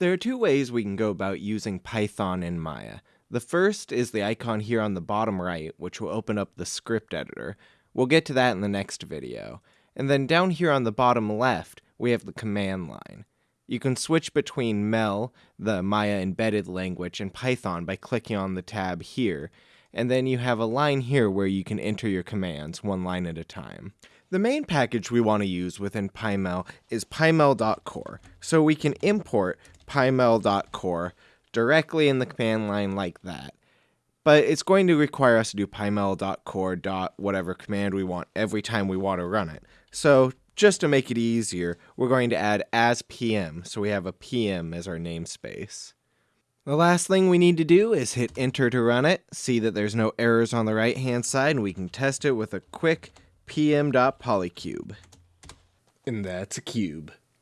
There are two ways we can go about using Python in Maya. The first is the icon here on the bottom right, which will open up the script editor. We'll get to that in the next video. And then down here on the bottom left, we have the command line. You can switch between MEL, the Maya embedded language, and Python by clicking on the tab here, and then you have a line here where you can enter your commands one line at a time. The main package we want to use within PyMel is pymel.core, so we can import pymel.core directly in the command line like that. But it's going to require us to do pymel.core whatever command we want every time we want to run it. So just to make it easier, we're going to add as pm, so we have a pm as our namespace. The last thing we need to do is hit enter to run it, see that there's no errors on the right hand side, and we can test it with a quick pm.polycube. And that's a cube.